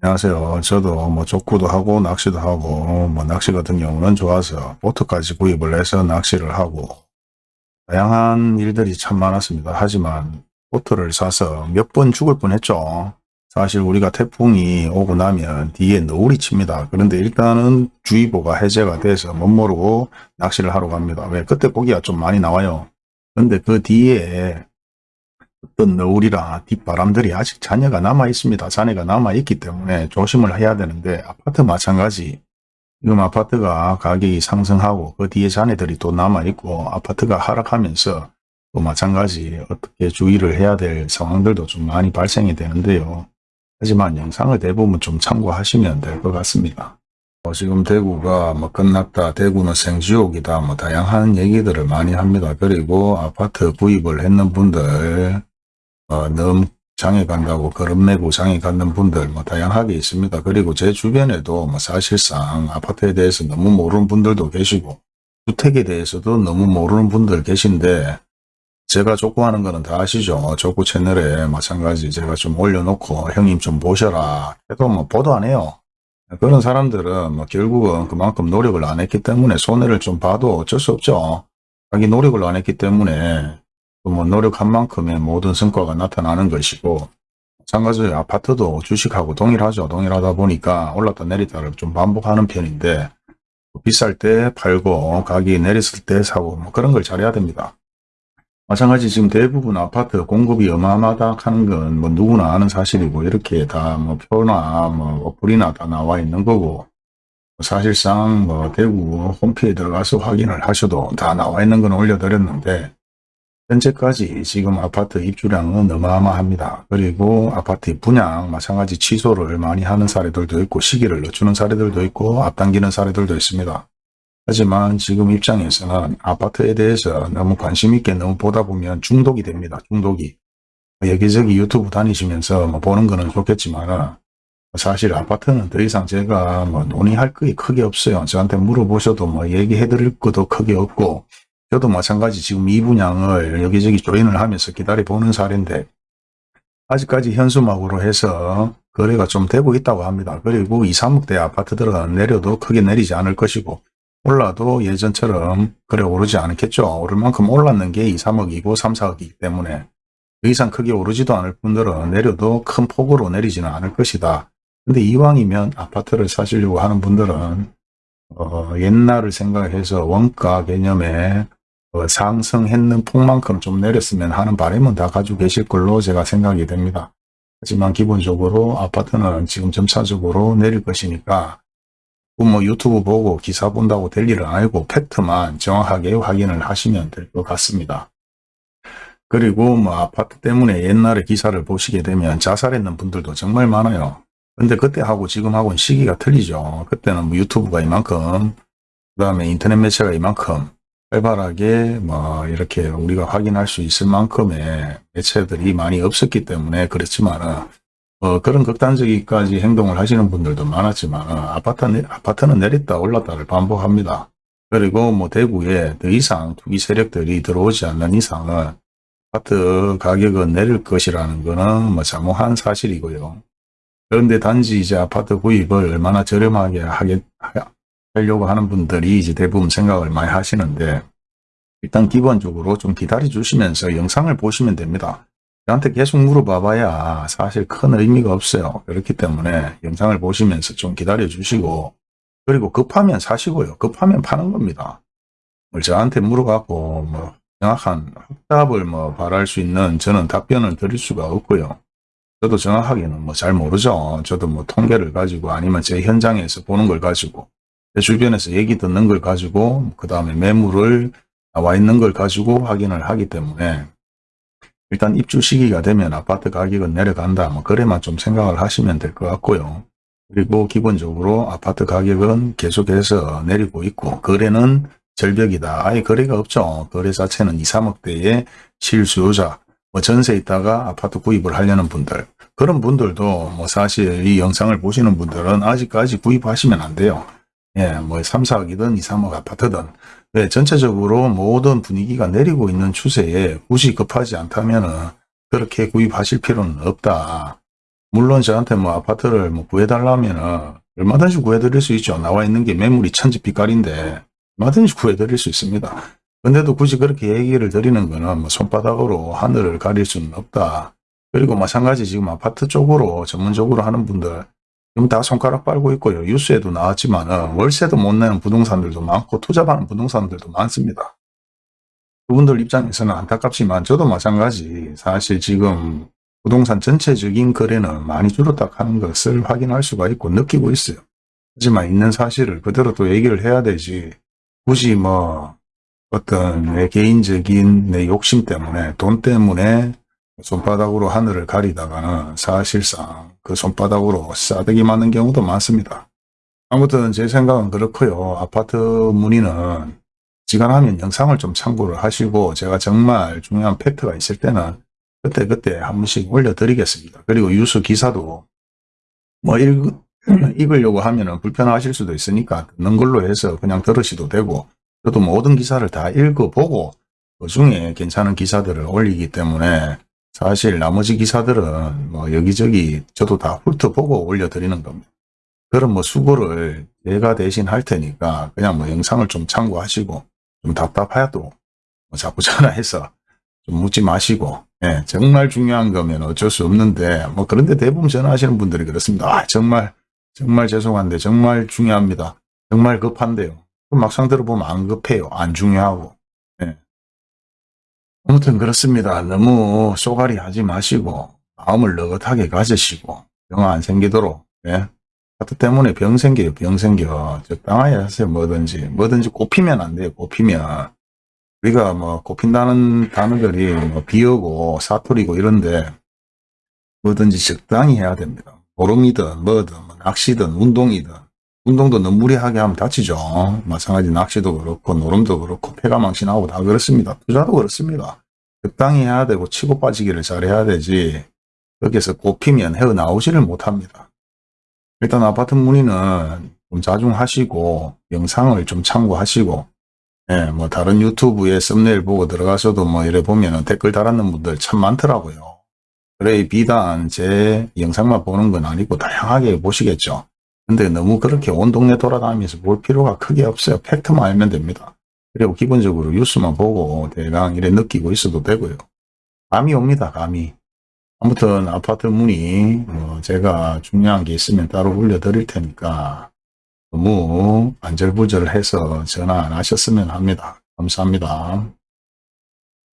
안녕하세요. 저도 뭐 족구도 하고 낚시도 하고 뭐 낚시 같은 경우는 좋아서 보트까지 구입을 해서 낚시를 하고 다양한 일들이 참 많았습니다. 하지만 보트를 사서 몇 번 죽을 뻔했죠. 사실 우리가 태풍이 오고 나면 뒤에 너울이 칩니다. 그런데 일단은 주의보가 해제가 돼서 못 모르고 낚시를 하러 갑니다. 왜? 그때 고기가 좀 많이 나와요. 근데 그 뒤에 어떤 너울이라 뒷바람들이 아직 잔여가 남아 있습니다. 잔해가 남아 있기 때문에 조심을 해야 되는데 아파트 마찬가지 지금 아파트가 가격이 상승하고 그 뒤에 잔해들이 또 남아 있고 아파트가 하락하면서 또 마찬가지 어떻게 주의를 해야 될 상황들도 좀 많이 발생이 되는데요. 하지만 영상을 대부분 좀 참고하시면 될 것 같습니다. 어, 지금 대구가 뭐 끝났다, 대구는 생지옥이다, 뭐 다양한 얘기들을 많이 합니다. 그리고 아파트 구입을 했는 분들, 어, 너무 장에 간다고 걸음 메고 장에 가는 분들 뭐 다양하게 있습니다. 그리고 제 주변에도 뭐 사실상 아파트에 대해서 너무 모르는 분들도 계시고 주택에 대해서도 너무 모르는 분들 계신데 제가 족구하는 거는 다 아시죠? 족구 채널에 마찬가지 제가 좀 올려놓고 형님 좀 보셔라 해도 뭐 보도 안 해요. 그런 사람들은 뭐 결국은 그만큼 노력을 안 했기 때문에 손해를 좀 봐도 어쩔 수 없죠. 자기 노력을 안 했기 때문에 뭐 노력한 만큼의 모든 성과가 나타나는 것이고 마찬가지로 아파트도 주식하고 동일하죠. 동일하다 보니까 올랐다 내리다를 좀 반복하는 편인데 비쌀 때 팔고 가격이 내렸을 때 사고 뭐 그런 걸 잘해야 됩니다. 마찬가지 지금 대부분 아파트 공급이 어마어마하다 하는 건 뭐 누구나 아는 사실이고 이렇게 다 뭐 표나 뭐 어플이나 다 나와 있는 거고 사실상 뭐 대구 홈페이지에 들어가서 확인을 하셔도 다 나와 있는 건 올려드렸는데 현재까지 지금 아파트 입주량은 어마어마합니다. 그리고 아파트 분양 마찬가지 취소를 많이 하는 사례들도 있고 시기를 늦추는 사례들도 있고 앞당기는 사례들도 있습니다. 하지만 지금 입장에서는 아파트에 대해서 너무 관심 있게 너무 보다 보면 중독이 됩니다. 중독이. 여기저기 유튜브 다니시면서 뭐 보는 거는 좋겠지만 사실 아파트는 더 이상 제가 뭐 논의할 게 크게 없어요. 저한테 물어보셔도 뭐 얘기해 드릴 것도 크게 없고 저도 마찬가지 지금 이 분양을 여기저기 조인을 하면서 기다려보는 사례인데 아직까지 현수막으로 해서 거래가 좀 되고 있다고 합니다. 그리고 2, 3억대 아파트들은 내려도 크게 내리지 않을 것이고 올라도 예전처럼 그래 오르지 않겠죠. 오를 만큼 올랐는 게 2, 3억이고 3, 4억이기 때문에 더 이상 크게 오르지도 않을 분들은 내려도 큰 폭으로 내리지는 않을 것이다. 근데 이왕이면 아파트를 사시려고 하는 분들은 어, 옛날을 생각해서 원가 개념에 어, 상승했는 폭만큼 좀 내렸으면 하는 바람은 다 가지고 계실 걸로 제가 생각이 됩니다. 하지만 기본적으로 아파트는 지금 점차적으로 내릴 것이니까 뭐 유튜브 보고 기사 본다고 될 일은 아니고 팩트만 정확하게 확인을 하시면 될 것 같습니다. 그리고 뭐 아파트 때문에 옛날에 기사를 보시게 되면 자살했는 분들도 정말 많아요. 근데 그때하고 지금하고는 시기가 틀리죠. 그때는 뭐 유튜브가 이만큼 그 다음에 인터넷 매체가 이만큼 활발하게 뭐 이렇게 우리가 확인할 수 있을 만큼의 매체들이 많이 없었기 때문에 그렇지만 어, 그런 극단적이까지 행동을 하시는 분들도 많았지만 아파트, 아파트는 내렸다 올랐다를 반복합니다. 그리고 뭐 대구에 더 이상 투기 세력들이 들어오지 않는 이상은 아파트 가격은 내릴 것이라는 것은 뭐 자몽한 사실이고요. 그런데 단지 이제 아파트 구입을 얼마나 저렴하게 하게, 하려고 하는 분들이 이제 대부분 생각을 많이 하시는데 일단 기본적으로 좀 기다려 주시면서 영상을 보시면 됩니다. 저한테 계속 물어봐봐야 사실 큰 의미가 없어요. 그렇기 때문에 영상을 보시면서 좀 기다려 주시고 그리고 급하면 사시고요. 급하면 파는 겁니다. 뭐 저한테 물어갖고 뭐 정확한 확답을 뭐 바랄 수 있는 저는 답변을 드릴 수가 없고요. 저도 정확하게는 뭐 잘 모르죠. 저도 뭐 통계를 가지고 아니면 제 현장에서 보는 걸 가지고 제 주변에서 얘기 듣는 걸 가지고 그 다음에 매물을 나와 있는 걸 가지고 확인을 하기 때문에 일단 입주 시기가 되면 아파트 가격은 내려간다. 뭐 그래만 좀 생각을 하시면 될 것 같고요. 그리고 기본적으로 아파트 가격은 계속해서 내리고 있고 거래는 절벽이다. 아예 거래가 없죠. 거래 자체는 2, 3억대의 실수요자, 뭐 전세 있다가 아파트 구입을 하려는 분들 그런 분들도 뭐 사실 이 영상을 보시는 분들은 아직까지 구입하시면 안 돼요. 예, 뭐 3, 4억이든 2, 3억 아파트든 네, 전체적으로 모든 분위기가 내리고 있는 추세에 굳이 급하지 않다면 그렇게 구입하실 필요는 없다. 물론 저한테 뭐 아파트를 뭐 구해달라면은 얼마든지 구해드릴 수 있죠. 나와 있는 게 매물이 천지빛깔인데 얼마든지 구해드릴 수 있습니다. 근데도 굳이 그렇게 얘기를 드리는 거는 뭐 손바닥으로 하늘을 가릴 수는 없다. 그리고 마찬가지 지금 아파트 쪽으로 전문적으로 하는 분들 지금 다 손가락 빨고 있고요. 뉴스에도 나왔지만 월세도 못 내는 부동산들도 많고 투자받는 부동산들도 많습니다. 그분들 입장에서는 안타깝지만 저도 마찬가지 사실 지금 부동산 전체적인 거래는 많이 줄었다 하는 것을 확인할 수가 있고 느끼고 있어요. 하지만 있는 사실을 그대로 또 얘기를 해야 되지 굳이 뭐 어떤 내 개인적인 내 욕심 때문에 돈 때문에 손바닥으로 하늘을 가리다가는 사실상 그 손바닥으로 싸대기 맞는 경우도 많습니다. 아무튼 제 생각은 그렇고요. 아파트 문의는 시간하면 영상을 좀 참고를 하시고 제가 정말 중요한 팩트가 있을 때는 그때그때 한 번씩 올려드리겠습니다. 그리고 유수 기사도 뭐 읽, 읽으려고 하면 불편하실 수도 있으니까 듣는 걸로 해서 그냥 들으셔도 되고 저도 모든 기사를 다 읽어보고 그 중에 괜찮은 기사들을 올리기 때문에 사실 나머지 기사들은 뭐 여기저기 저도 다 훑어보고 올려드리는 겁니다. 그런 뭐 수고를 제가 대신 할 테니까 그냥 뭐 영상을 좀 참고하시고 좀 답답해도 뭐 자꾸 전화해서 좀 묻지 마시고 예, 정말 중요한 거면 어쩔 수 없는데 뭐 그런데 대부분 전화하시는 분들이 그렇습니다. 아, 정말 정말 죄송한데 정말 중요합니다. 정말 급한데요. 막상 들어보면 안 급해요. 안 중요하고. 예. 아무튼 그렇습니다. 너무 쏘가리 하지 마시고 마음을 느긋하게 가지시고 병 안 생기도록 예. 하트 때문에 병 생겨요. 병 생겨. 적당하게 하세요. 뭐든지. 뭐든지 꼽히면 안 돼요. 꼽히면. 우리가 뭐 꼽힌다는 단어들이 뭐 비어고 사투리고 이런데 뭐든지 적당히 해야 됩니다. 보름이든 뭐든 뭐 낚시든 운동이든 운동도 너무 무리하게 하면 다치죠. 마찬가지 낚시도 그렇고 노름도 그렇고 폐가 망신하고 다 그렇습니다. 투자도 그렇습니다. 적당히 해야 되고 치고 빠지기를 잘해야 되지 여기서 꼽히면 헤어나오지를 못합니다. 일단 아파트 문의는 좀 자중하시고 영상을 좀 참고하시고 예, 뭐 다른 유튜브에 썸네일 보고 들어가셔도 뭐 이래 보면은 댓글 달았는 분들 참 많더라고요. 그래 비단 제 영상만 보는 건 아니고 다양하게 보시겠죠. 근데 너무 그렇게 온 동네 돌아다니면서 볼 필요가 크게 없어요. 팩트만 알면 됩니다. 그리고 기본적으로 뉴스만 보고 대강 이래 느끼고 있어도 되고요. 감이 옵니다. 감이. 아무튼 아파트 문의 뭐 제가 중요한 게 있으면 따로 올려드릴 테니까 너무 안절부절해서 전화 안 하셨으면 합니다. 감사합니다.